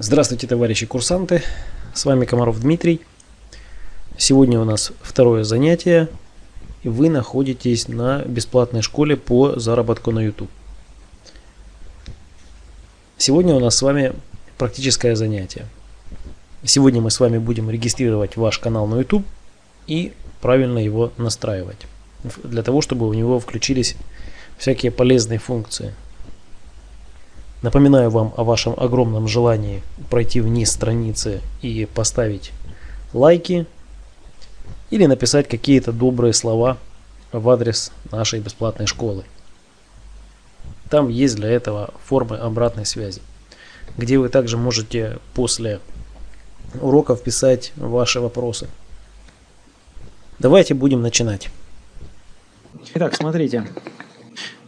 Здравствуйте, товарищи курсанты! С вами Комаров Дмитрий. Сегодня у нас второе занятие, и вы находитесь на бесплатной школе по заработку на YouTube. Сегодня у нас с вами практическое занятие. Сегодня мы с вами будем регистрировать ваш канал на YouTube и правильно его настраивать, для того, чтобы у него включились всякие полезные функции – Напоминаю вам о вашем огромном желании пройти вниз страницы и поставить лайки или написать какие-то добрые слова в адрес нашей бесплатной школы. Там есть для этого формы обратной связи, где вы также можете после уроков писать ваши вопросы. Давайте будем начинать. Итак, смотрите.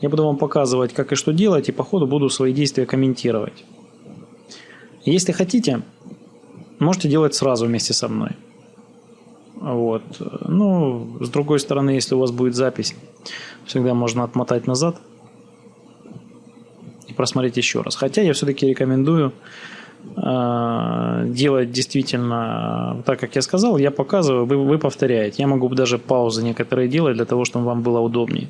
Я буду вам показывать, как и что делать, и по ходу буду свои действия комментировать. Если хотите, можете делать сразу вместе со мной. Вот. Ну, с другой стороны, если у вас будет запись, всегда можно отмотать назад и просмотреть еще раз. Хотя я все-таки рекомендую э, делать действительно так, как я сказал. Я показываю, вы, вы повторяете. Я могу даже паузы некоторые делать для того, чтобы вам было удобнее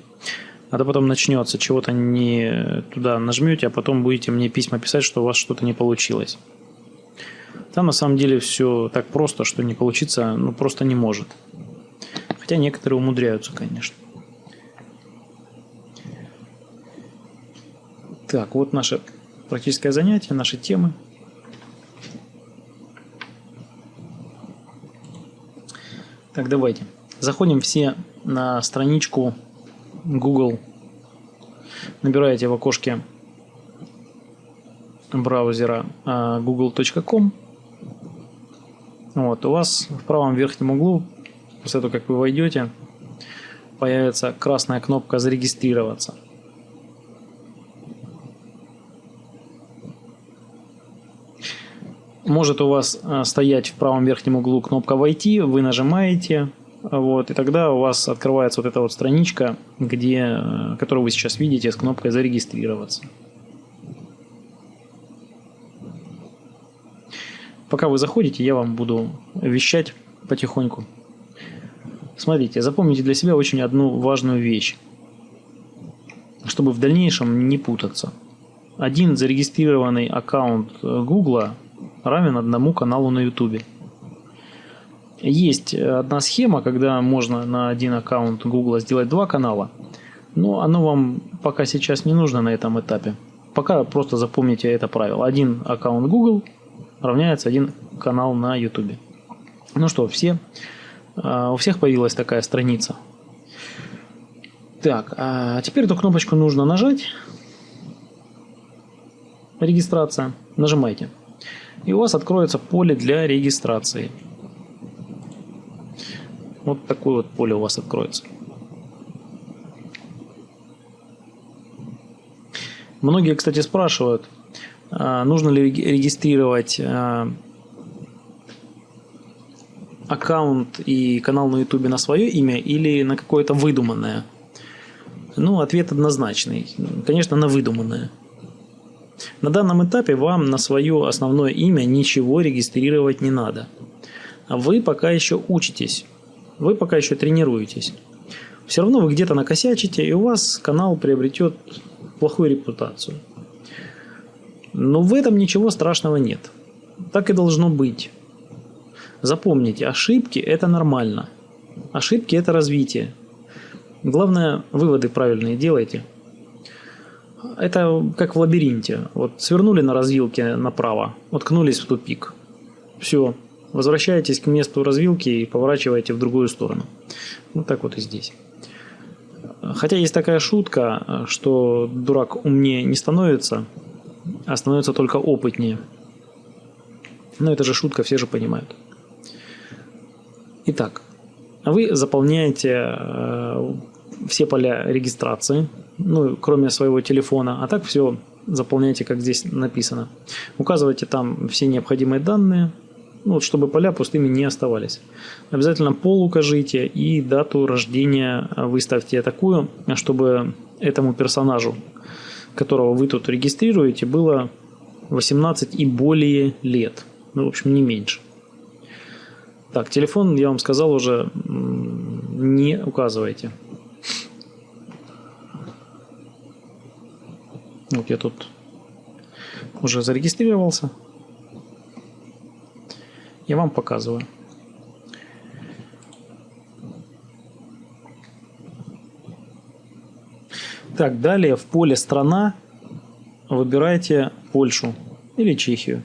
а то потом начнется, чего-то не туда нажмете, а потом будете мне письма писать, что у вас что-то не получилось. Там на самом деле все так просто, что не получиться ну, просто не может. Хотя некоторые умудряются, конечно. Так, вот наше практическое занятие, наши темы. Так, давайте. Заходим все на страничку Google. Набираете в окошке браузера а, google.com. Вот, у вас в правом верхнем углу, после того, как вы войдете, появится красная кнопка «Зарегистрироваться». Может у вас а, стоять в правом верхнем углу кнопка «Войти», вы нажимаете, вот, и тогда у вас открывается вот эта вот страничка, где, э, которую вы сейчас видите с кнопкой «Зарегистрироваться». Пока вы заходите, я вам буду вещать потихоньку. Смотрите, запомните для себя очень одну важную вещь, чтобы в дальнейшем не путаться. Один зарегистрированный аккаунт Google равен одному каналу на YouTube. Есть одна схема, когда можно на один аккаунт Google сделать два канала, но оно вам пока сейчас не нужно на этом этапе. Пока просто запомните это правило. Один аккаунт Google равняется один канал на YouTube. Ну что, все, а, у всех появилась такая страница. Так, а теперь эту кнопочку нужно нажать. Регистрация. Нажимайте. И у вас откроется поле для регистрации. Вот такое вот поле у вас откроется. Многие, кстати, спрашивают, а, нужно ли регистрировать а, аккаунт и канал на YouTube на свое имя или на какое-то выдуманное. Ну, ответ однозначный. Конечно, на выдуманное. На данном этапе вам на свое основное имя ничего регистрировать не надо. Вы пока еще учитесь вы пока еще тренируетесь. Все равно вы где-то накосячите, и у вас канал приобретет плохую репутацию. Но в этом ничего страшного нет. Так и должно быть. Запомните, ошибки – это нормально. Ошибки – это развитие. Главное, выводы правильные делайте. Это как в лабиринте. Вот свернули на развилке направо, уткнулись в тупик. Все, Возвращаетесь к месту развилки и поворачиваете в другую сторону. Вот так вот и здесь. Хотя есть такая шутка, что дурак умнее не становится, а становится только опытнее. Но это же шутка, все же понимают. Итак, вы заполняете э, все поля регистрации, ну, кроме своего телефона, а так все заполняйте, как здесь написано. Указывайте там все необходимые данные, ну, вот, чтобы поля пустыми не оставались. Обязательно пол укажите и дату рождения выставьте такую, чтобы этому персонажу, которого вы тут регистрируете, было 18 и более лет. Ну, в общем, не меньше. Так, телефон, я вам сказал уже, не указывайте. Вот я тут уже зарегистрировался. Я вам показываю. Так, далее в поле «Страна» выбирайте Польшу или Чехию.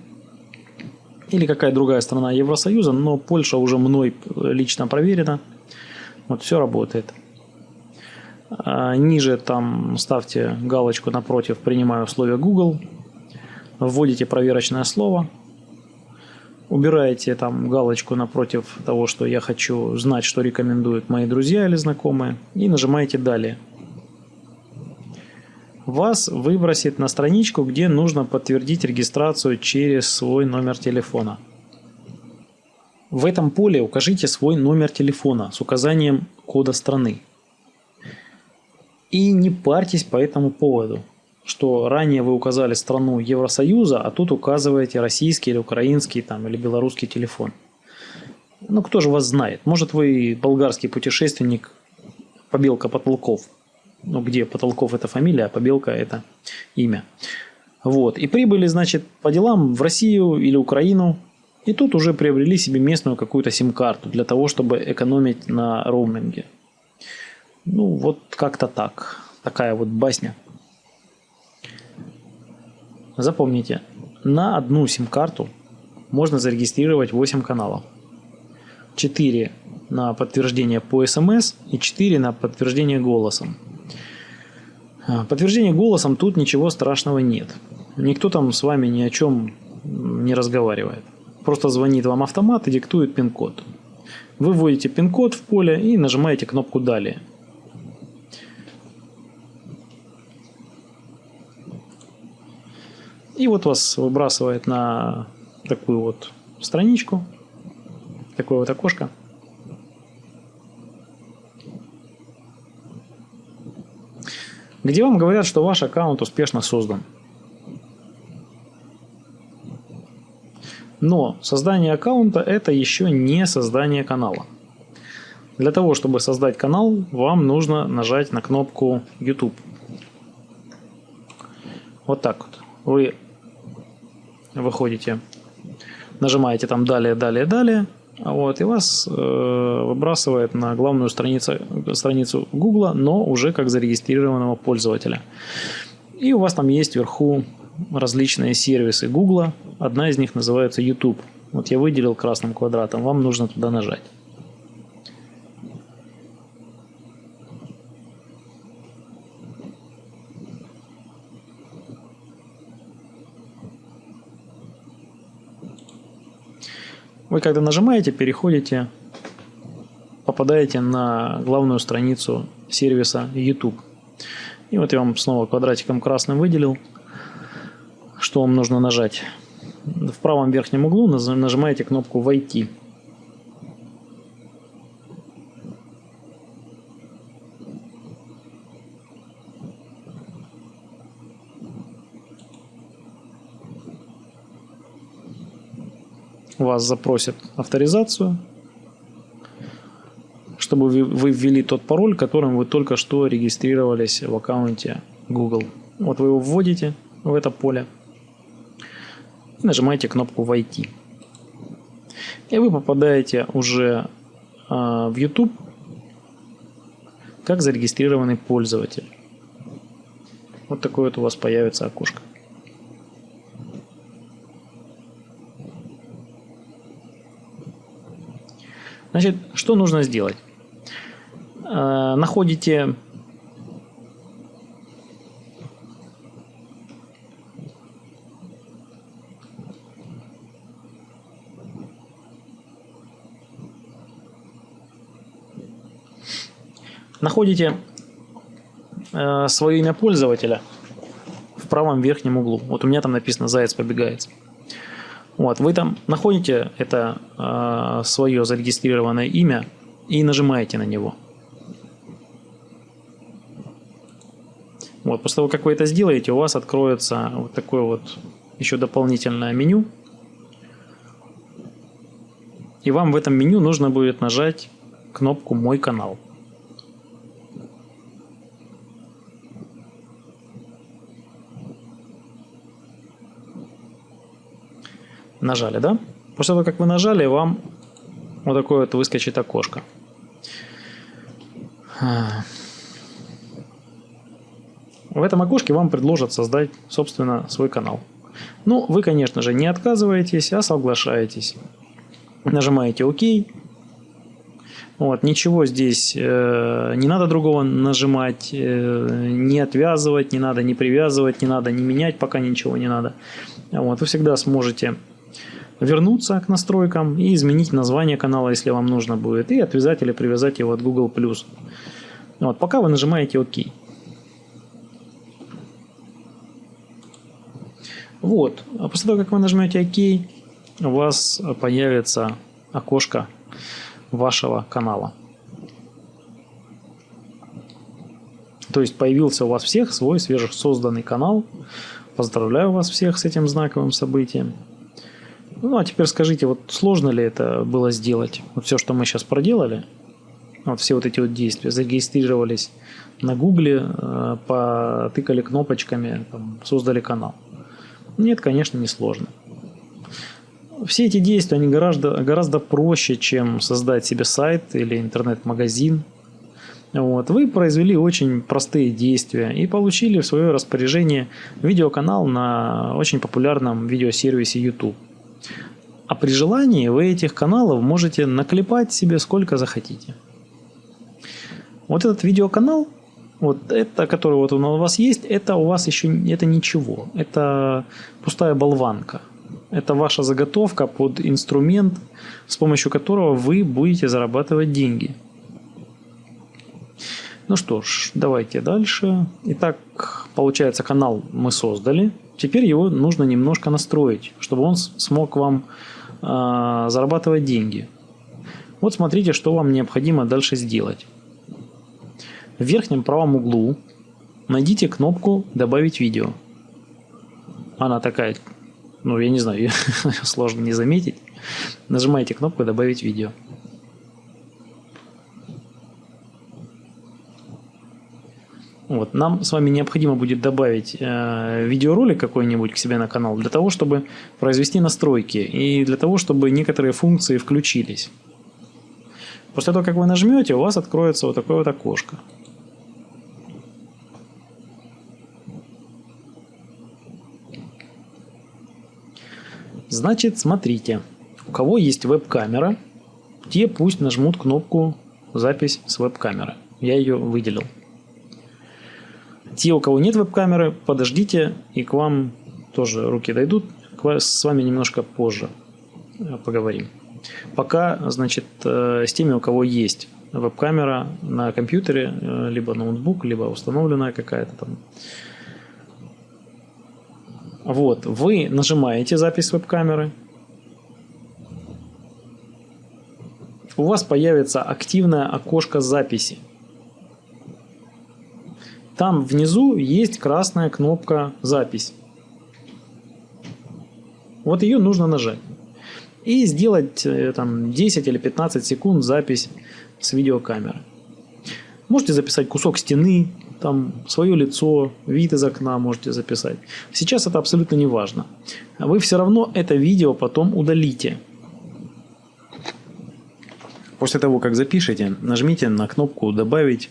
Или какая другая страна Евросоюза, но Польша уже мной лично проверена. Вот все работает. А ниже там ставьте галочку напротив «Принимаю условия Google». Вводите проверочное слово. Убираете там галочку напротив того, что я хочу знать, что рекомендуют мои друзья или знакомые. И нажимаете «Далее» вас выбросит на страничку, где нужно подтвердить регистрацию через свой номер телефона. В этом поле укажите свой номер телефона с указанием кода страны. И не парьтесь по этому поводу, что ранее вы указали страну Евросоюза, а тут указываете российский или украинский там, или белорусский телефон. Ну кто же вас знает? Может вы болгарский путешественник, побелка потолков – ну, где Потолков это фамилия, а Побелка это имя. Вот. И прибыли, значит, по делам в Россию или Украину. И тут уже приобрели себе местную какую-то сим-карту для того, чтобы экономить на роуминге. Ну, вот как-то так. Такая вот басня. Запомните, на одну сим-карту можно зарегистрировать 8 каналов. 4 на подтверждение по смс и 4 на подтверждение голосом. А, подтверждение голосом тут ничего страшного нет. Никто там с вами ни о чем не разговаривает. Просто звонит вам автомат и диктует пин-код. Вы вводите пин-код в поле и нажимаете кнопку «Далее». И вот вас выбрасывает на такую вот страничку, такое вот окошко. где вам говорят, что ваш аккаунт успешно создан. Но создание аккаунта это еще не создание канала. Для того, чтобы создать канал, вам нужно нажать на кнопку YouTube. Вот так вот. Вы выходите, нажимаете там далее, далее, далее. Вот, и вас э, выбрасывает на главную страницу, страницу Google, но уже как зарегистрированного пользователя. И у вас там есть вверху различные сервисы Google. Одна из них называется YouTube. Вот я выделил красным квадратом, вам нужно туда нажать. Вы когда нажимаете, переходите, попадаете на главную страницу сервиса YouTube. И вот я вам снова квадратиком красным выделил, что вам нужно нажать. В правом верхнем углу нажимаете кнопку «Войти». Вас запросят авторизацию, чтобы вы ввели тот пароль, которым вы только что регистрировались в аккаунте Google. Вот вы его вводите в это поле и нажимаете кнопку «Войти». И вы попадаете уже а, в YouTube как зарегистрированный пользователь. Вот такое вот у вас появится окошко. Значит, что нужно сделать? Э, находите находите э, свое имя пользователя в правом верхнем углу. Вот у меня там написано «Заяц побегает». Вот, вы там находите это э, свое зарегистрированное имя и нажимаете на него. Вот, после того, как вы это сделаете, у вас откроется вот такое вот еще дополнительное меню. И вам в этом меню нужно будет нажать кнопку «Мой канал». Нажали, да? После того, как вы нажали, вам вот такое вот выскочит окошко. В этом окошке вам предложат создать, собственно, свой канал. Ну, вы, конечно же, не отказываетесь, а соглашаетесь. Нажимаете ОК. Вот, ничего здесь э, не надо другого нажимать, э, не отвязывать, не надо не привязывать, не надо не менять, пока ничего не надо. Вот, вы всегда сможете вернуться к настройкам и изменить название канала, если вам нужно будет, и отвязать или привязать его от Google+. Вот, пока вы нажимаете ОК. Вот, а после того, как вы нажмете ОК, у вас появится окошко вашего канала. То есть появился у вас всех свой свежесозданный канал. Поздравляю вас всех с этим знаковым событием. Ну, а теперь скажите, вот сложно ли это было сделать? Вот все, что мы сейчас проделали, вот все вот эти вот действия, зарегистрировались на Гугле, э, потыкали кнопочками, там, создали канал. Нет, конечно, не сложно. Все эти действия, они гораздо, гораздо проще, чем создать себе сайт или интернет-магазин. Вот. Вы произвели очень простые действия и получили в свое распоряжение видеоканал на очень популярном видеосервисе YouTube. А при желании вы этих каналов можете наклепать себе сколько захотите. Вот этот видеоканал, вот это, который вот у вас есть, это у вас еще это ничего. Это пустая болванка. Это ваша заготовка под инструмент, с помощью которого вы будете зарабатывать деньги. Ну что ж, давайте дальше. Итак, получается, канал мы создали. Теперь его нужно немножко настроить, чтобы он смог вам э, зарабатывать деньги. Вот смотрите, что вам необходимо дальше сделать. В верхнем правом углу найдите кнопку «Добавить видео». Она такая, ну я не знаю, сложно не заметить. Нажимаете кнопку «Добавить видео». Вот. Нам с вами необходимо будет добавить э, видеоролик какой-нибудь к себе на канал для того, чтобы произвести настройки и для того, чтобы некоторые функции включились. После того, как вы нажмете, у вас откроется вот такое вот окошко. Значит, смотрите, у кого есть веб-камера, те пусть нажмут кнопку «Запись с веб-камеры». Я ее выделил. Те, у кого нет веб-камеры, подождите, и к вам тоже руки дойдут. С вами немножко позже э, поговорим. Пока, значит, э, с теми, у кого есть веб-камера на компьютере, э, либо ноутбук, либо установленная какая-то там. Вот, вы нажимаете запись веб-камеры. У вас появится активное окошко записи. Там внизу есть красная кнопка «Запись». Вот ее нужно нажать. И сделать э, там, 10 или 15 секунд запись с видеокамеры. Можете записать кусок стены, там свое лицо, вид из окна можете записать. Сейчас это абсолютно не важно. Вы все равно это видео потом удалите. После того, как запишете, нажмите на кнопку «Добавить»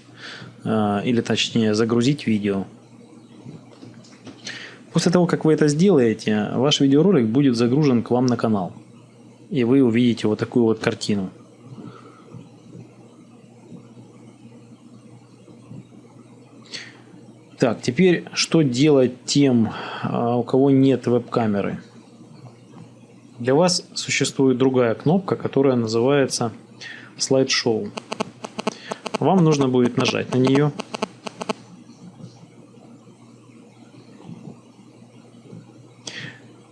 э, или точнее «Загрузить видео». После того, как вы это сделаете, ваш видеоролик будет загружен к вам на канал. И вы увидите вот такую вот картину. Так, теперь что делать тем, э, у кого нет веб-камеры? Для вас существует другая кнопка, которая называется слайд-шоу. Вам нужно будет нажать на нее.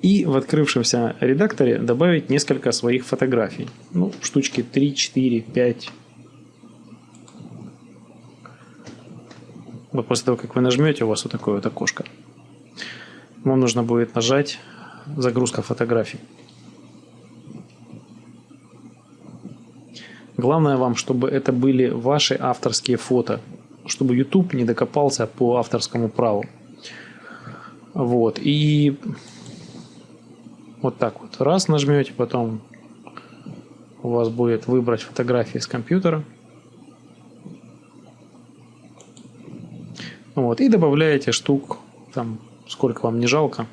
И в открывшемся редакторе добавить несколько своих фотографий. Ну, штучки 3, 4, 5. Вот после того, как вы нажмете, у вас вот такое вот окошко. Вам нужно будет нажать загрузка фотографий. Главное вам, чтобы это были ваши авторские фото, чтобы YouTube не докопался по авторскому праву. Вот. И вот так вот. Раз нажмете, потом у вас будет выбрать фотографии с компьютера. Вот. И добавляете штук, там, сколько вам не жалко.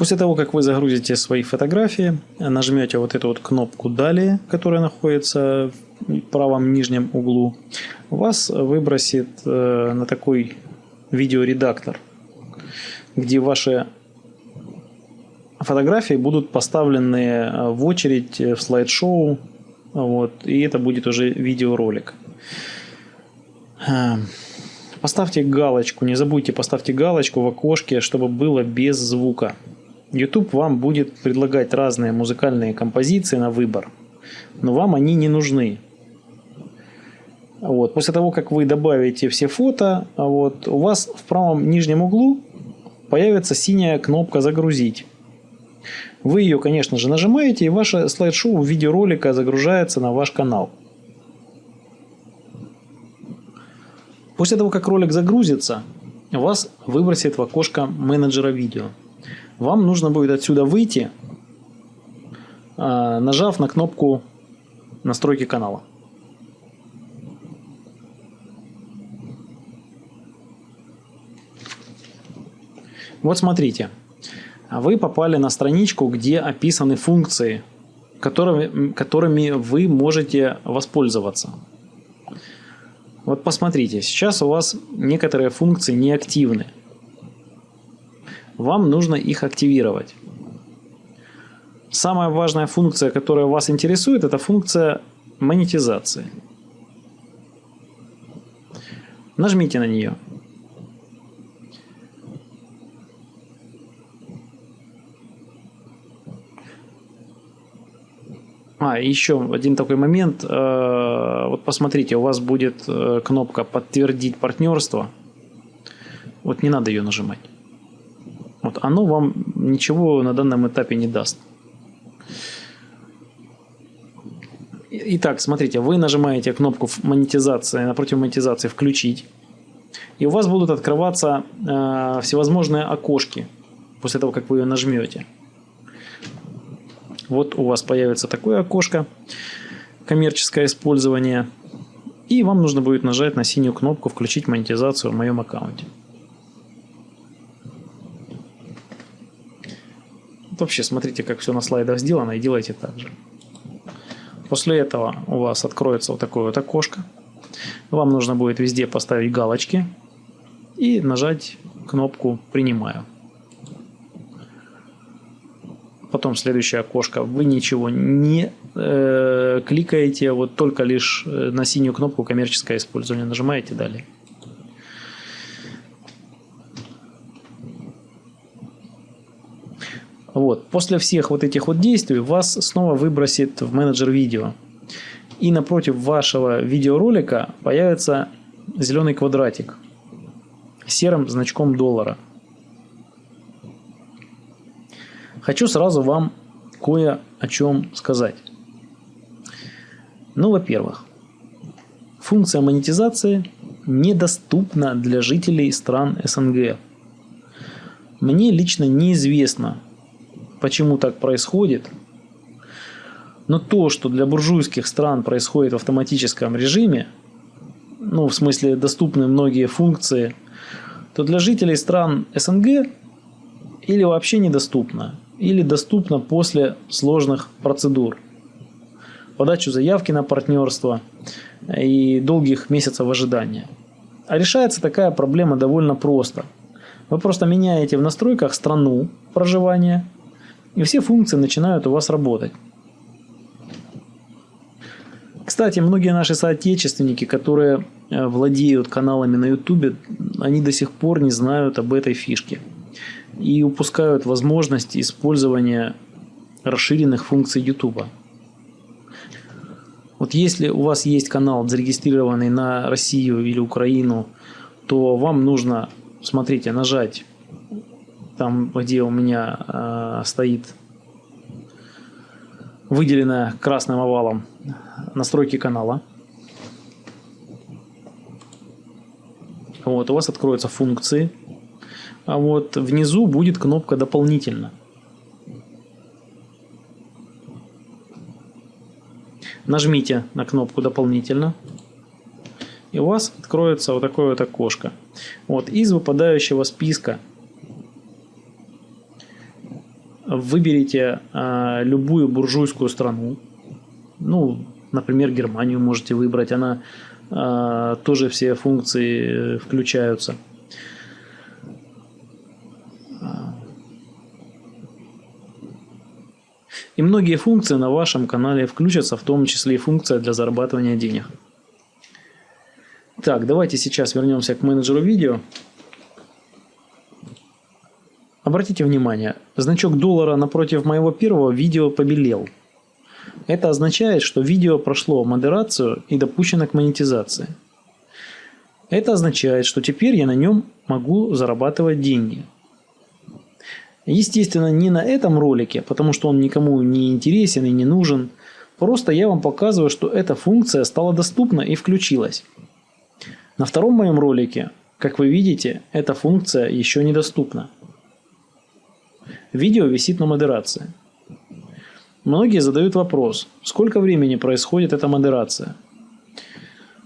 После того, как вы загрузите свои фотографии, нажмете вот эту вот кнопку «Далее», которая находится в правом нижнем углу, вас выбросит э, на такой видеоредактор, где ваши фотографии будут поставлены э, в очередь в слайд-шоу, вот, и это будет уже видеоролик. Э, поставьте галочку, не забудьте поставьте галочку в окошке, чтобы было без звука. YouTube вам будет предлагать разные музыкальные композиции на выбор, но вам они не нужны. Вот. После того, как вы добавите все фото, вот, у вас в правом нижнем углу появится синяя кнопка «Загрузить». Вы ее, конечно же, нажимаете, и ваше слайд-шоу видеоролика загружается на ваш канал. После того, как ролик загрузится, вас выбросит в окошко менеджера видео вам нужно будет отсюда выйти, а, нажав на кнопку настройки канала. Вот смотрите, вы попали на страничку, где описаны функции, которыми, которыми вы можете воспользоваться. Вот посмотрите, сейчас у вас некоторые функции не активны вам нужно их активировать. Самая важная функция, которая вас интересует, это функция монетизации. Нажмите на нее. А, еще один такой момент. Э, вот посмотрите, у вас будет э, кнопка «Подтвердить партнерство». Вот не надо ее нажимать. Вот оно вам ничего на данном этапе не даст. Итак, смотрите, вы нажимаете кнопку монетизации, напротив монетизации «Включить», и у вас будут открываться э, всевозможные окошки после того, как вы ее нажмете. Вот у вас появится такое окошко, коммерческое использование, и вам нужно будет нажать на синюю кнопку «Включить монетизацию в моем аккаунте». Вообще смотрите, как все на слайдах сделано, и делайте так же. После этого у вас откроется вот такое вот окошко. Вам нужно будет везде поставить галочки и нажать кнопку «Принимаю». Потом следующее окошко. Вы ничего не э, кликаете, вот только лишь э, на синюю кнопку «Коммерческое использование» нажимаете «Далее». Вот. После всех вот этих вот действий вас снова выбросит в менеджер видео. И напротив вашего видеоролика появится зеленый квадратик с серым значком доллара. Хочу сразу вам кое о чем сказать. Ну, во-первых, функция монетизации недоступна для жителей стран СНГ. Мне лично неизвестно, почему так происходит. Но то, что для буржуйских стран происходит в автоматическом режиме, ну, в смысле доступны многие функции, то для жителей стран СНГ или вообще недоступно, или доступно после сложных процедур. Подачу заявки на партнерство и долгих месяцев ожидания. А решается такая проблема довольно просто. Вы просто меняете в настройках страну проживания – и все функции начинают у вас работать. Кстати, многие наши соотечественники, которые э, владеют каналами на YouTube, они до сих пор не знают об этой фишке и упускают возможность использования расширенных функций YouTube. Вот если у вас есть канал, зарегистрированный на Россию или Украину, то вам нужно, смотрите, нажать там, где у меня э, стоит выделенная красным овалом настройки канала. Вот, у вас откроются функции. А вот внизу будет кнопка «Дополнительно». Нажмите на кнопку «Дополнительно». И у вас откроется вот такое вот окошко. Вот, из выпадающего списка выберите э, любую буржуйскую страну. Ну, например, Германию можете выбрать. Она э, тоже все функции включаются. И многие функции на вашем канале включатся, в том числе и функция для зарабатывания денег. Так, давайте сейчас вернемся к менеджеру видео. Обратите внимание, значок доллара напротив моего первого видео побелел. Это означает, что видео прошло модерацию и допущено к монетизации. Это означает, что теперь я на нем могу зарабатывать деньги. Естественно, не на этом ролике, потому что он никому не интересен и не нужен. Просто я вам показываю, что эта функция стала доступна и включилась. На втором моем ролике, как вы видите, эта функция еще недоступна. Видео висит на модерации. Многие задают вопрос, сколько времени происходит эта модерация?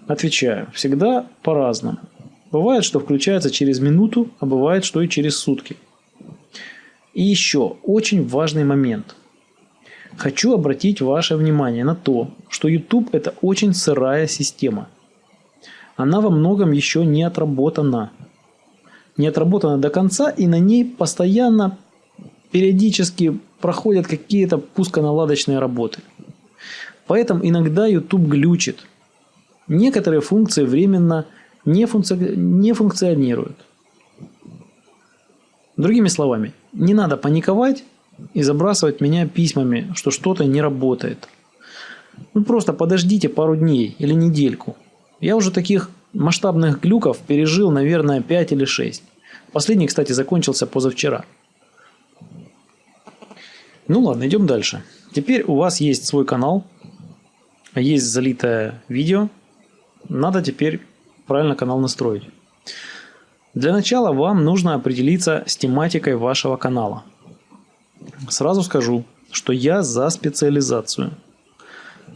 Отвечаю, всегда по-разному. Бывает, что включается через минуту, а бывает, что и через сутки. И еще очень важный момент. Хочу обратить ваше внимание на то, что YouTube это очень сырая система. Она во многом еще не отработана. Не отработана до конца и на ней постоянно периодически проходят какие-то пусконаладочные работы. Поэтому иногда YouTube глючит. Некоторые функции временно не, функци... не функционируют. Другими словами, не надо паниковать и забрасывать меня письмами, что что-то не работает. Ну просто подождите пару дней или недельку. Я уже таких масштабных глюков пережил, наверное, 5 или 6. Последний, кстати, закончился позавчера. Ну ладно, идем дальше. Теперь у вас есть свой канал, есть залитое видео. Надо теперь правильно канал настроить. Для начала вам нужно определиться с тематикой вашего канала. Сразу скажу, что я за специализацию.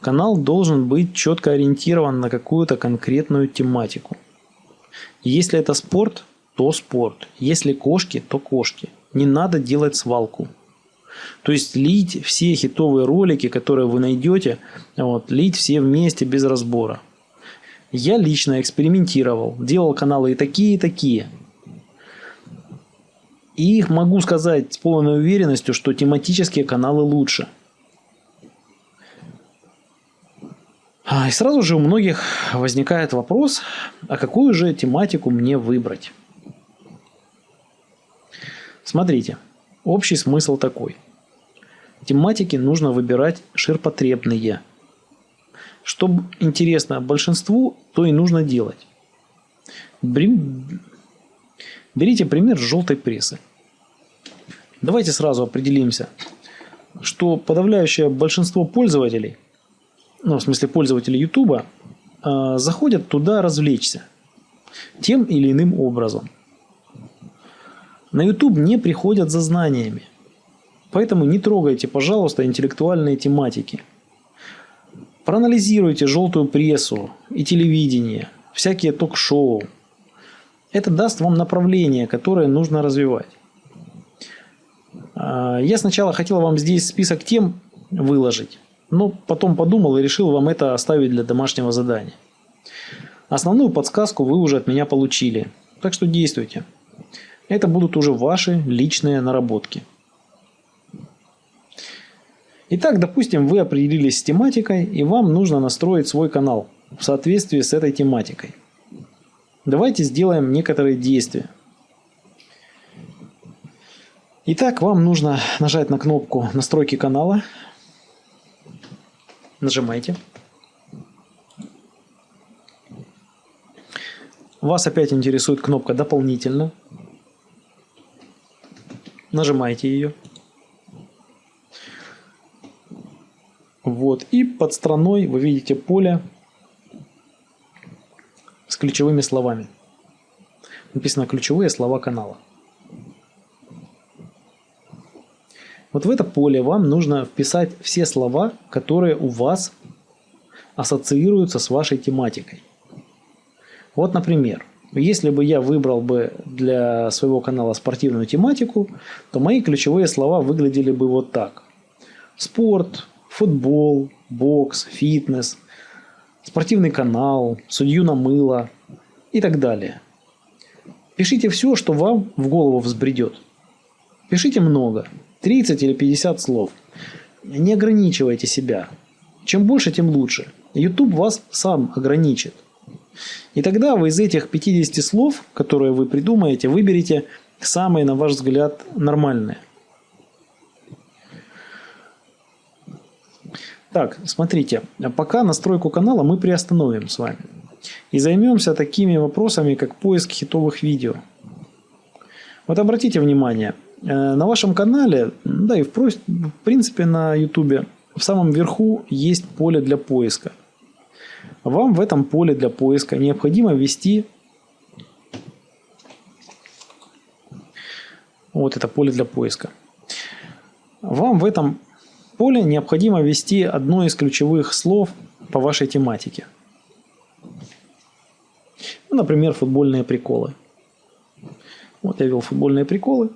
Канал должен быть четко ориентирован на какую-то конкретную тематику. Если это спорт, то спорт. Если кошки, то кошки. Не надо делать свалку. То есть лить все хитовые ролики, которые вы найдете, вот, лить все вместе без разбора. Я лично экспериментировал, делал каналы и такие, и такие. И могу сказать с полной уверенностью, что тематические каналы лучше. А, и сразу же у многих возникает вопрос, а какую же тематику мне выбрать? Смотрите, общий смысл такой. Тематики нужно выбирать ширпотребные – что интересно большинству, то и нужно делать. Берите пример желтой прессы. Давайте сразу определимся, что подавляющее большинство пользователей, ну, в смысле пользователей YouTube, а, заходят туда развлечься тем или иным образом. На YouTube не приходят за знаниями. Поэтому не трогайте, пожалуйста, интеллектуальные тематики – Проанализируйте желтую прессу и телевидение, всякие ток-шоу. Это даст вам направление, которое нужно развивать. А, я сначала хотел вам здесь список тем выложить, но потом подумал и решил вам это оставить для домашнего задания. Основную подсказку вы уже от меня получили, так что действуйте. Это будут уже ваши личные наработки. Итак, допустим, вы определились с тематикой, и вам нужно настроить свой канал в соответствии с этой тематикой. Давайте сделаем некоторые действия. Итак, вам нужно нажать на кнопку «Настройки канала». Нажимайте. Вас опять интересует кнопка «Дополнительно». Нажимаете ее. Вот. И под страной вы видите поле с ключевыми словами. Написано ключевые слова канала. Вот в это поле вам нужно вписать все слова, которые у вас ассоциируются с вашей тематикой. Вот, например, если бы я выбрал бы для своего канала спортивную тематику, то мои ключевые слова выглядели бы вот так. Спорт, футбол, бокс, фитнес, спортивный канал, судью на мыло и так далее. Пишите все, что вам в голову взбредет. Пишите много, 30 или 50 слов. Не ограничивайте себя. Чем больше, тем лучше. YouTube вас сам ограничит. И тогда вы из этих 50 слов, которые вы придумаете, выберете самые, на ваш взгляд, нормальные. Так, смотрите, пока настройку канала мы приостановим с вами. И займемся такими вопросами, как поиск хитовых видео. Вот обратите внимание, э, на вашем канале, да и в принципе на YouTube, в самом верху есть поле для поиска. Вам в этом поле для поиска необходимо ввести вот это поле для поиска. Вам в этом поле необходимо ввести одно из ключевых слов по вашей тематике. Ну, например, футбольные приколы. Вот я ввел футбольные приколы.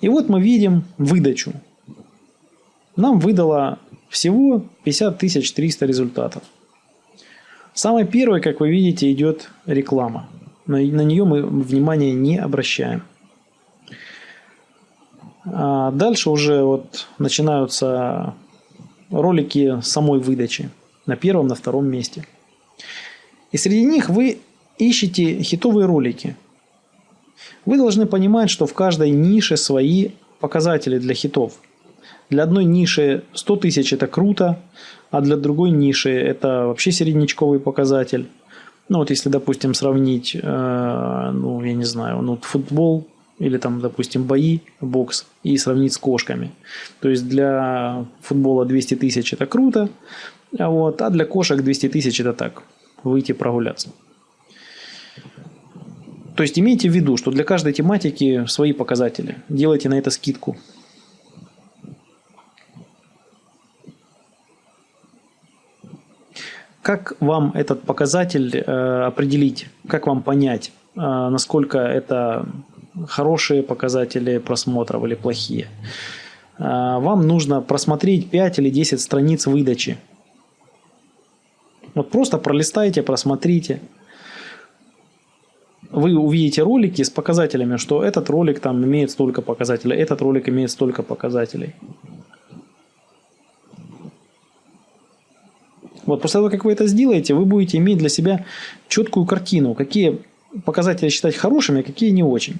И вот мы видим выдачу. Нам выдало всего 50 300 результатов. Самой первой, как вы видите, идет реклама. На, на нее мы внимания не обращаем. А дальше уже вот начинаются ролики самой выдачи на первом, на втором месте. И среди них вы ищете хитовые ролики. Вы должны понимать, что в каждой нише свои показатели для хитов – для одной ниши 100 тысяч это круто, а для другой ниши это вообще середнячковый показатель. Ну вот если, допустим, сравнить, э, ну я не знаю, ну футбол или там, допустим, бои, бокс и сравнить с кошками. То есть для футбола 200 тысяч это круто, а вот, а для кошек 200 тысяч это так, выйти прогуляться. То есть имейте в виду, что для каждой тематики свои показатели. Делайте на это скидку. Как вам этот показатель э, определить? Как вам понять, э, насколько это хорошие показатели просмотров или плохие? Э, вам нужно просмотреть 5 или 10 страниц выдачи. Вот просто пролистайте, просмотрите. Вы увидите ролики с показателями, что этот ролик там имеет столько показателей, этот ролик имеет столько показателей. Вот после того, как вы это сделаете, вы будете иметь для себя четкую картину, какие показатели считать хорошими, а какие не очень.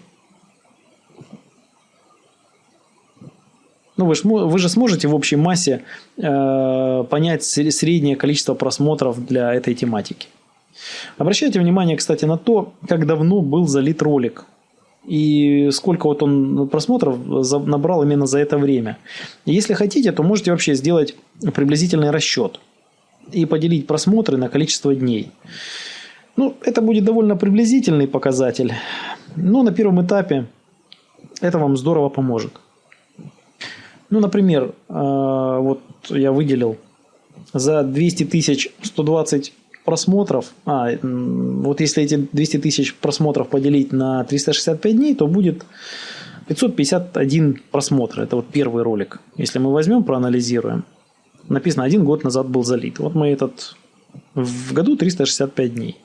Ну, вы, ж, вы же сможете в общей массе э, понять среднее количество просмотров для этой тематики. Обращайте внимание, кстати, на то, как давно был залит ролик. И сколько вот он просмотров набрал именно за это время. Если хотите, то можете вообще сделать приблизительный расчет и поделить просмотры на количество дней. Ну, это будет довольно приблизительный показатель, но на первом этапе это вам здорово поможет. Ну, например, э, вот я выделил за 200 тысяч 120 просмотров, а, вот если эти 200 тысяч просмотров поделить на 365 дней, то будет 551 просмотр. Это вот первый ролик. Если мы возьмем, проанализируем, написано, один год назад был залит. Вот мы этот в году 365 дней.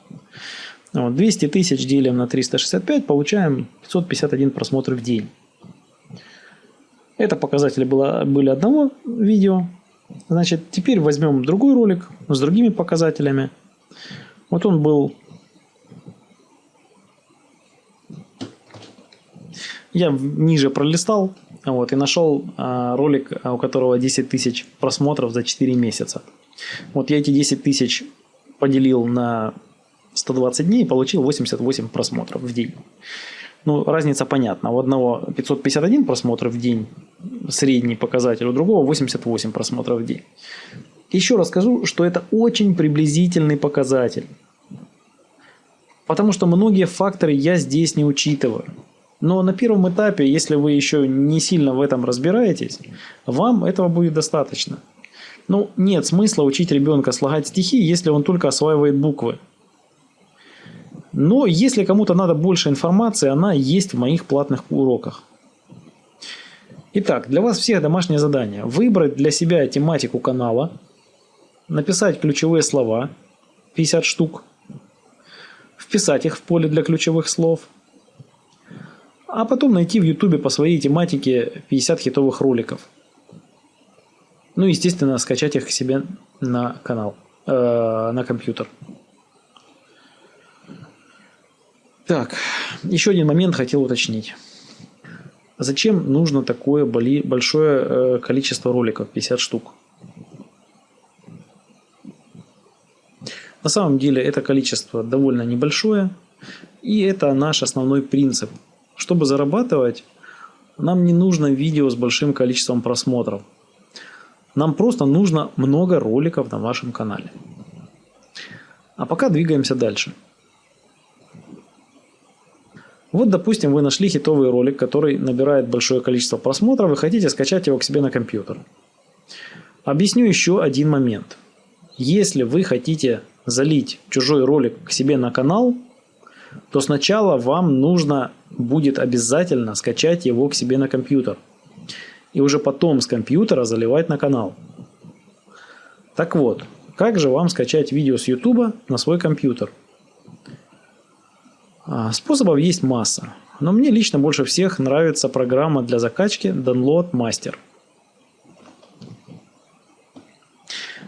Вот, 200 тысяч делим на 365, получаем 551 просмотр в день. Это показатели было, были одного видео. Значит, теперь возьмем другой ролик с другими показателями. Вот он был... Я ниже пролистал, вот, и нашел а, ролик, а, у которого 10 тысяч просмотров за 4 месяца. Вот я эти 10 тысяч поделил на 120 дней и получил 88 просмотров в день. Ну, разница понятна. У одного 551 просмотр в день, средний показатель, у другого 88 просмотров в день. Еще раз скажу, что это очень приблизительный показатель. Потому что многие факторы я здесь не учитываю. Но на первом этапе, если вы еще не сильно в этом разбираетесь, вам этого будет достаточно. Ну, нет смысла учить ребенка слагать стихи, если он только осваивает буквы. Но если кому-то надо больше информации, она есть в моих платных уроках. Итак, для вас всех домашнее задание. Выбрать для себя тематику канала, написать ключевые слова, 50 штук, вписать их в поле для ключевых слов, а потом найти в ютубе по своей тематике 50 хитовых роликов. Ну, естественно, скачать их себе на канал, э, на компьютер. Так, еще один момент хотел уточнить. Зачем нужно такое большое э, количество роликов, 50 штук? На самом деле это количество довольно небольшое, и это наш основной принцип. Чтобы зарабатывать, нам не нужно видео с большим количеством просмотров. Нам просто нужно много роликов на вашем канале. А пока двигаемся дальше. Вот, допустим, вы нашли хитовый ролик, который набирает большое количество просмотров, и хотите скачать его к себе на компьютер. Объясню еще один момент. Если вы хотите залить чужой ролик к себе на канал, то сначала вам нужно будет обязательно скачать его к себе на компьютер. И уже потом с компьютера заливать на канал. Так вот, как же вам скачать видео с YouTube на свой компьютер? А, способов есть масса, но мне лично больше всех нравится программа для закачки Download Master.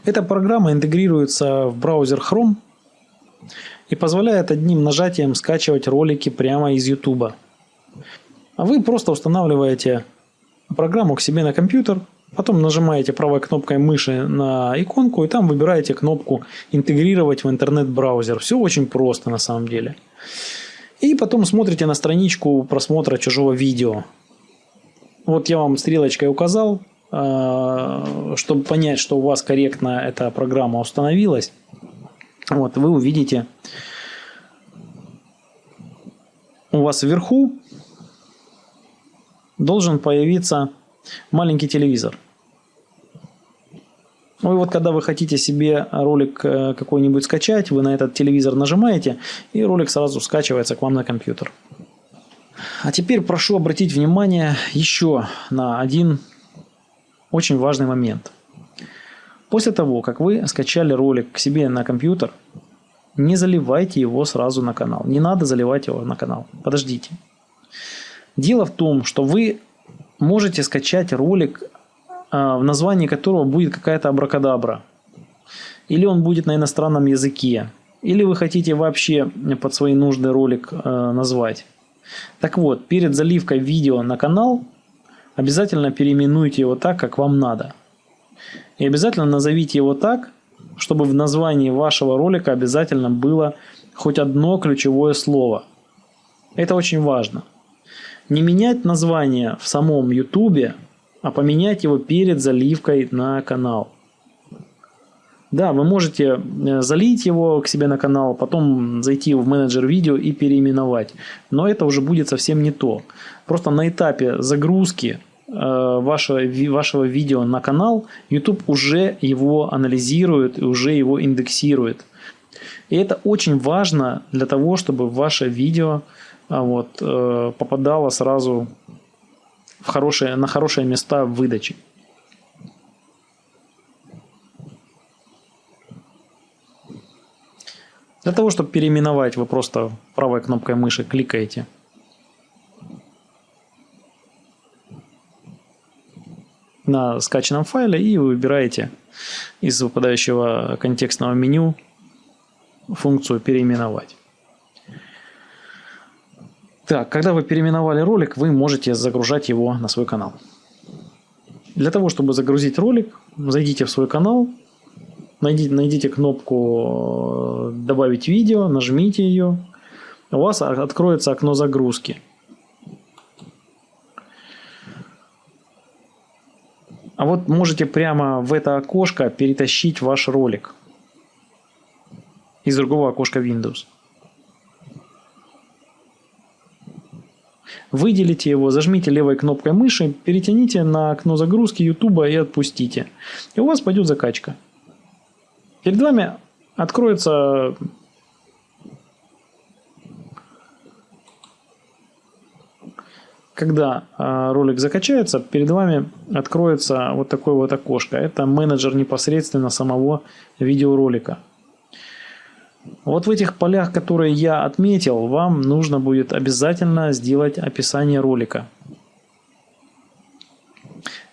Эта программа интегрируется в браузер Chrome и позволяет одним нажатием скачивать ролики прямо из YouTube. А вы просто устанавливаете программу к себе на компьютер, потом нажимаете правой кнопкой мыши на иконку и там выбираете кнопку «Интегрировать в интернет-браузер». Все очень просто на самом деле. И потом смотрите на страничку просмотра чужого видео. Вот я вам стрелочкой указал, а, чтобы понять, что у вас корректно эта программа установилась. Вот, вы увидите у вас вверху должен появиться маленький телевизор. Ну и вот когда вы хотите себе ролик э, какой-нибудь скачать, вы на этот телевизор нажимаете, и ролик сразу скачивается к вам на компьютер. А теперь прошу обратить внимание еще на один очень важный момент. После того, как вы скачали ролик к себе на компьютер, не заливайте его сразу на канал. Не надо заливать его на канал. Подождите. Дело в том, что вы можете скачать ролик а, в названии которого будет какая-то абракадабра. Или он будет на иностранном языке. Или вы хотите вообще под свои нужды ролик э, назвать. Так вот, перед заливкой видео на канал обязательно переименуйте его так, как вам надо. И обязательно назовите его так, чтобы в названии вашего ролика обязательно было хоть одно ключевое слово. Это очень важно. Не менять название в самом YouTube а поменять его перед заливкой на канал. Да, вы можете э, залить его к себе на канал, потом зайти в менеджер видео и переименовать. Но это уже будет совсем не то. Просто на этапе загрузки вашего, вашего видео на канал YouTube уже его анализирует и уже его индексирует. И это очень важно для того, чтобы ваше видео а, вот, э, попадало сразу в хорошие, на хорошие места в выдаче. Для того, чтобы переименовать, вы просто правой кнопкой мыши кликаете. На скачанном файле и выбираете из выпадающего контекстного меню функцию «Переименовать». Так, когда вы переименовали ролик, вы можете загружать его на свой канал. Для того, чтобы загрузить ролик, зайдите в свой канал, найдите, найдите кнопку э, «Добавить видео», нажмите ее, у вас откроется окно загрузки. А вот можете прямо в это окошко перетащить ваш ролик из другого окошка Windows. Выделите его, зажмите левой кнопкой мыши, перетяните на окно загрузки YouTube и отпустите. И у вас пойдет закачка. Перед вами откроется когда а, ролик закачается, перед вами откроется вот такое вот окошко. Это менеджер непосредственно самого видеоролика. Вот в этих полях, которые я отметил, вам нужно будет обязательно сделать описание ролика.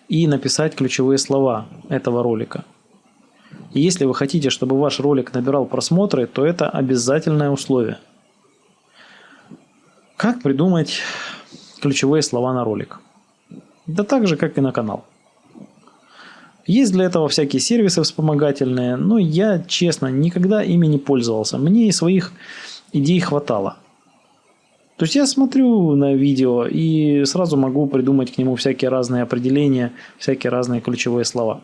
И написать ключевые слова этого ролика. Если вы хотите, чтобы ваш ролик набирал просмотры, то это обязательное условие. Как придумать ключевые слова на ролик? Да так же, как и на канал. Есть для этого всякие сервисы вспомогательные, но я, честно, никогда ими не пользовался. Мне и своих идей хватало. То есть я смотрю на видео и сразу могу придумать к нему всякие разные определения, всякие разные ключевые слова.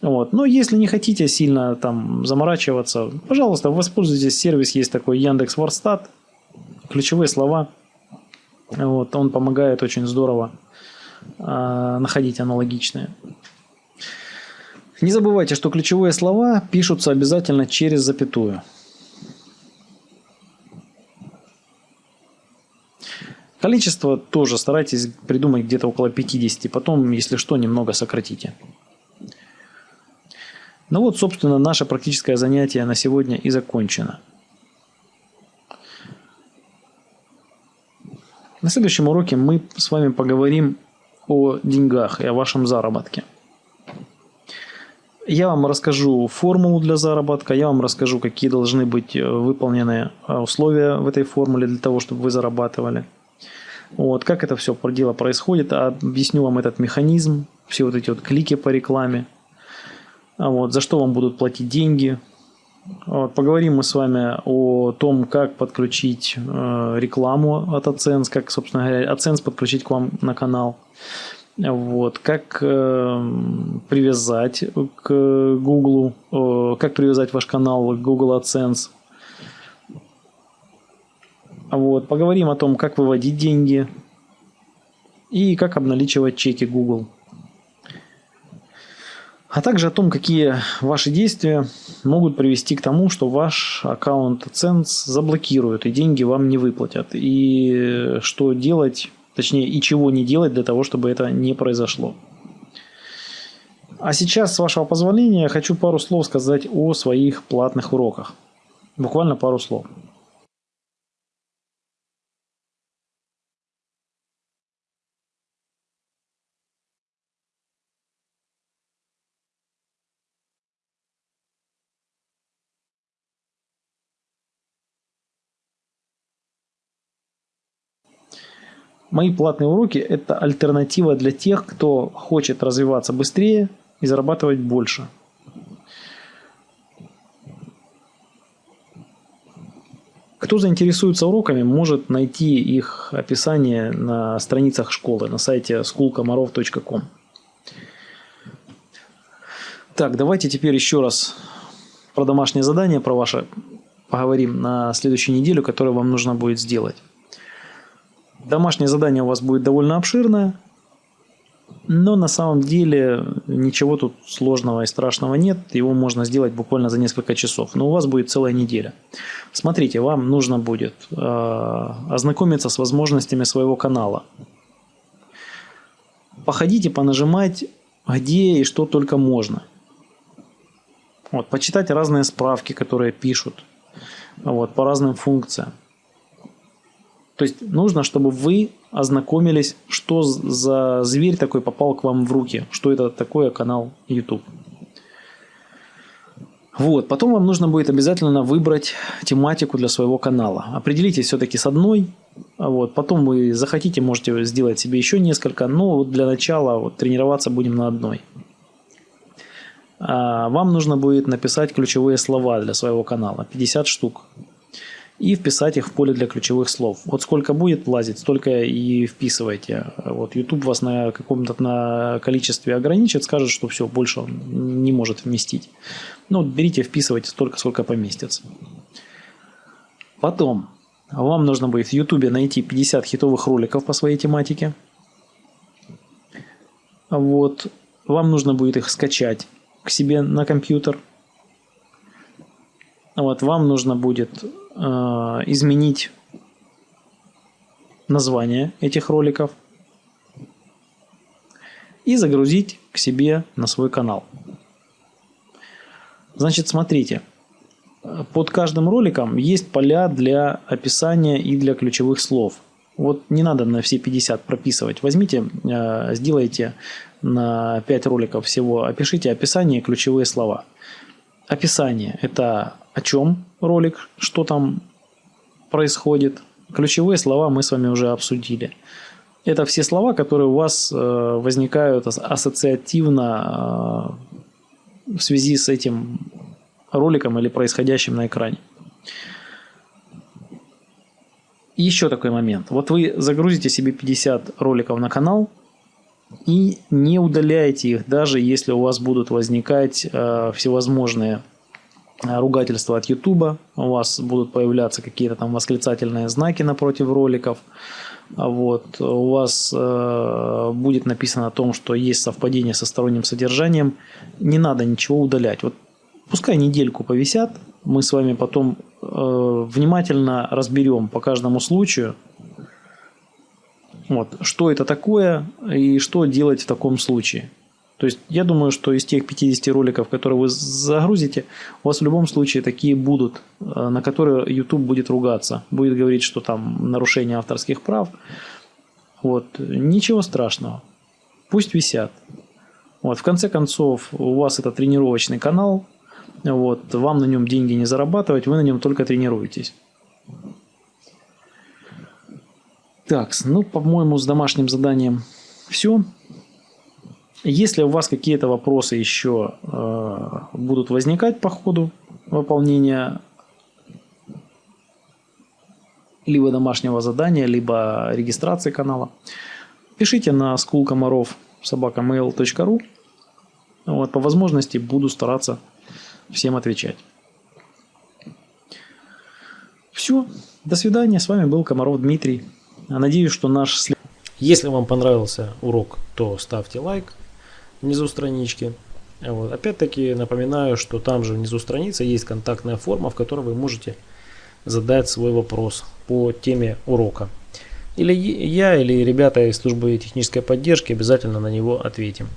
Вот. Но если не хотите сильно там заморачиваться, пожалуйста, воспользуйтесь. Сервис есть такой Яндекс Ворстат. Ключевые слова. Вот. Он помогает очень здорово э, находить аналогичные. Не забывайте, что ключевые слова пишутся обязательно через запятую. Количество тоже старайтесь придумать где-то около 50, потом, если что, немного сократите. Ну вот, собственно, наше практическое занятие на сегодня и закончено. На следующем уроке мы с вами поговорим о деньгах и о вашем заработке. Я вам расскажу формулу для заработка, я вам расскажу, какие должны быть э, выполнены э, условия в этой формуле для того, чтобы вы зарабатывали. Вот, как это все дело происходит, объясню вам этот механизм, все вот эти вот клики по рекламе, а вот, за что вам будут платить деньги. Поговорим мы с вами о том, как подключить э, рекламу от AdSense, как, собственно говоря, AdSense подключить к вам на канал. Вот, как э, привязать к Google, э, как привязать ваш канал к Google AdSense. Вот, поговорим о том, как выводить деньги и как обналичивать чеки Google. А также о том, какие ваши действия могут привести к тому, что ваш аккаунт AdSense заблокируют и деньги вам не выплатят. И что делать Точнее, и чего не делать для того, чтобы это не произошло. А сейчас, с вашего позволения, хочу пару слов сказать о своих платных уроках. Буквально пару слов. Мои платные уроки – это альтернатива для тех, кто хочет развиваться быстрее и зарабатывать больше. Кто заинтересуется уроками, может найти их описание на страницах школы на сайте schoolkomаров.com. Так, давайте теперь еще раз про домашнее задание, про ваше поговорим на следующей неделю, которое вам нужно будет сделать. Домашнее задание у вас будет довольно обширное, но на самом деле ничего тут сложного и страшного нет. Его можно сделать буквально за несколько часов. Но у вас будет целая неделя. Смотрите, вам нужно будет э, ознакомиться с возможностями своего канала. Походите, понажимать где и что только можно. Вот, почитать разные справки, которые пишут вот, по разным функциям. То есть нужно, чтобы вы ознакомились, что за зверь такой попал к вам в руки, что это такое канал YouTube. Вот, потом вам нужно будет обязательно выбрать тематику для своего канала. Определитесь все-таки с одной, вот, потом вы захотите, можете сделать себе еще несколько, но для начала вот, тренироваться будем на одной. а, вам нужно будет написать ключевые слова для своего канала, 50 штук, и вписать их в поле для ключевых слов. Вот сколько будет влазить, столько и вписывайте. Вот YouTube вас на каком-то на количестве ограничит, скажет, что все, больше он не может вместить. Ну, берите, вписывайте столько, сколько поместится. Потом, вам нужно будет в YouTube найти 50 хитовых роликов по своей тематике. Вот, вам нужно будет их скачать к себе на компьютер. Вот, вам нужно будет э, изменить название этих роликов и загрузить к себе на свой канал. Значит, смотрите, под каждым роликом есть поля для описания и для ключевых слов. Вот не надо на все 50 прописывать. Возьмите, э, сделайте на 5 роликов всего, опишите описание и ключевые слова. Описание – это о чем ролик, что там происходит. Ключевые слова мы с вами уже обсудили. Это все слова, которые у вас э, возникают ассоциативно э, в связи с этим роликом или происходящим на экране. еще такой момент. Вот вы загрузите себе 50 роликов на канал и не удаляйте их, даже если у вас будут возникать э, всевозможные ругательства от YouTube, у вас будут появляться какие-то там восклицательные знаки напротив роликов, вот, у вас э, будет написано о том, что есть совпадение со сторонним содержанием, не надо ничего удалять. Вот пускай недельку повисят, мы с вами потом э, внимательно разберем по каждому случаю, вот, что это такое и что делать в таком случае. То есть я думаю, что из тех 50 роликов, которые вы загрузите, у вас в любом случае такие будут, э, на которые YouTube будет ругаться. Будет говорить, что там нарушение авторских прав. Вот. Ничего страшного. Пусть висят. Вот. В конце концов, у вас это тренировочный канал, вот, вам на нем деньги не зарабатывать, вы на нем только тренируетесь. Так, ну, по-моему, с домашним заданием все. Если у вас какие-то вопросы еще э, будут возникать по ходу выполнения либо домашнего задания, либо регистрации канала, пишите на собакамейл.ру. Вот, по возможности буду стараться всем отвечать. Все. До свидания. С вами был Комаров Дмитрий. Надеюсь, что наш... Если вам понравился урок, то ставьте лайк внизу странички. Вот. Опять-таки напоминаю, что там же внизу страницы есть контактная форма, в которой вы можете задать свой вопрос по теме урока. Или я, или ребята из службы технической поддержки обязательно на него ответим.